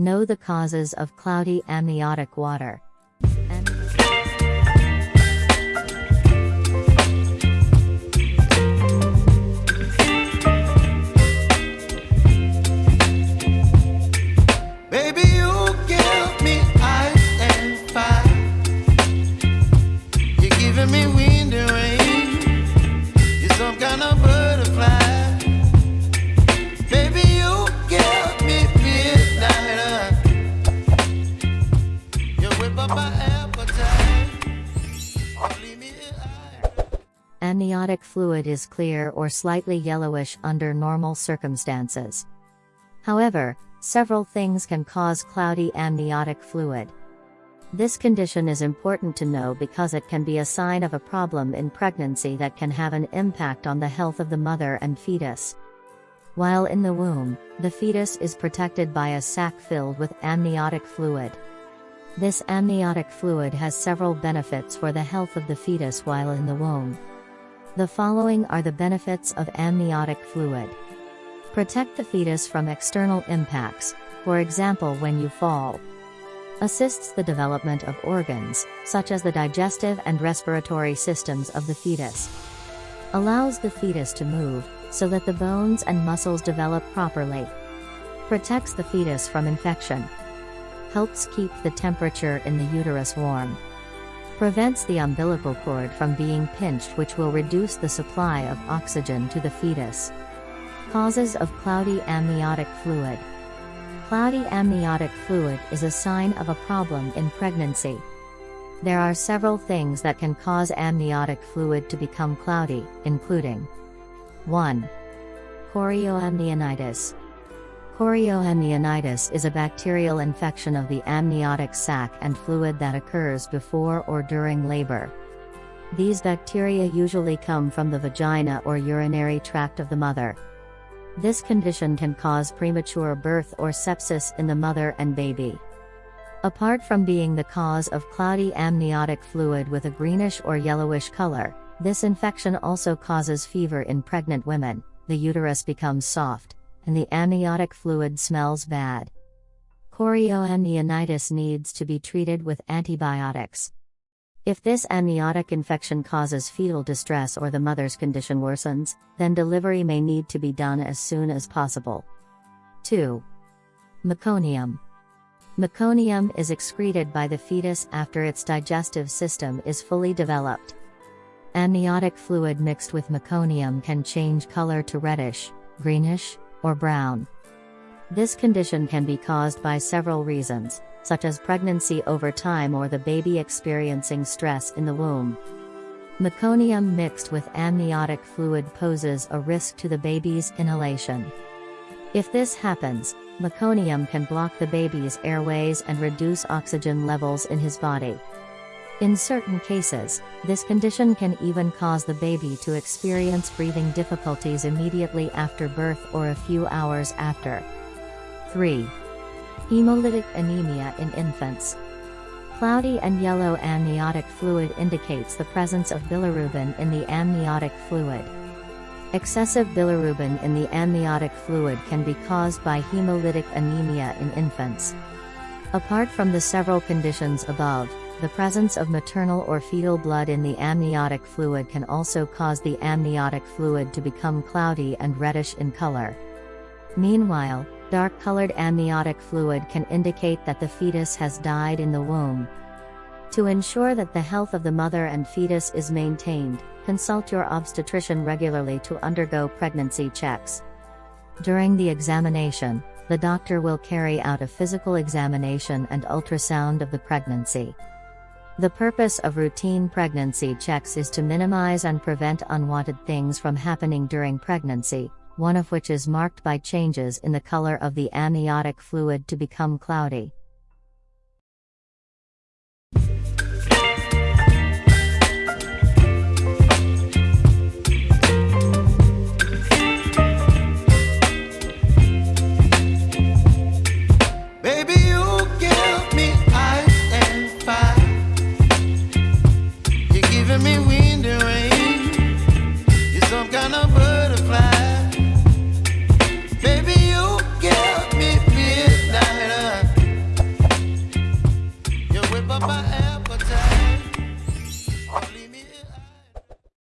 Know the causes of cloudy amniotic water. Amniotic fluid is clear or slightly yellowish under normal circumstances. However, several things can cause cloudy amniotic fluid. This condition is important to know because it can be a sign of a problem in pregnancy that can have an impact on the health of the mother and fetus. While in the womb, the fetus is protected by a sac filled with amniotic fluid. This amniotic fluid has several benefits for the health of the fetus while in the womb. The following are the benefits of amniotic fluid. Protect the fetus from external impacts, for example when you fall. Assists the development of organs, such as the digestive and respiratory systems of the fetus. Allows the fetus to move, so that the bones and muscles develop properly. Protects the fetus from infection. Helps keep the temperature in the uterus warm. Prevents the umbilical cord from being pinched which will reduce the supply of oxygen to the fetus. Causes of cloudy amniotic fluid. Cloudy amniotic fluid is a sign of a problem in pregnancy. There are several things that can cause amniotic fluid to become cloudy, including 1. Chorioamnionitis. Chorioamnionitis is a bacterial infection of the amniotic sac and fluid that occurs before or during labor. These bacteria usually come from the vagina or urinary tract of the mother. This condition can cause premature birth or sepsis in the mother and baby. Apart from being the cause of cloudy amniotic fluid with a greenish or yellowish color, this infection also causes fever in pregnant women, the uterus becomes soft, and the amniotic fluid smells bad. Chorioamnionitis needs to be treated with antibiotics. If this amniotic infection causes fetal distress or the mother's condition worsens, then delivery may need to be done as soon as possible. 2. Meconium. Meconium is excreted by the fetus after its digestive system is fully developed. Amniotic fluid mixed with meconium can change color to reddish, greenish, or brown. This condition can be caused by several reasons, such as pregnancy over time or the baby experiencing stress in the womb. Meconium mixed with amniotic fluid poses a risk to the baby's inhalation. If this happens, meconium can block the baby's airways and reduce oxygen levels in his body. In certain cases, this condition can even cause the baby to experience breathing difficulties immediately after birth or a few hours after. 3. Hemolytic anemia in infants. Cloudy and yellow amniotic fluid indicates the presence of bilirubin in the amniotic fluid. Excessive bilirubin in the amniotic fluid can be caused by hemolytic anemia in infants. Apart from the several conditions above, the presence of maternal or fetal blood in the amniotic fluid can also cause the amniotic fluid to become cloudy and reddish in color. Meanwhile, dark-colored amniotic fluid can indicate that the fetus has died in the womb. To ensure that the health of the mother and fetus is maintained, consult your obstetrician regularly to undergo pregnancy checks. During the examination, the doctor will carry out a physical examination and ultrasound of the pregnancy. The purpose of routine pregnancy checks is to minimize and prevent unwanted things from happening during pregnancy, one of which is marked by changes in the color of the amniotic fluid to become cloudy.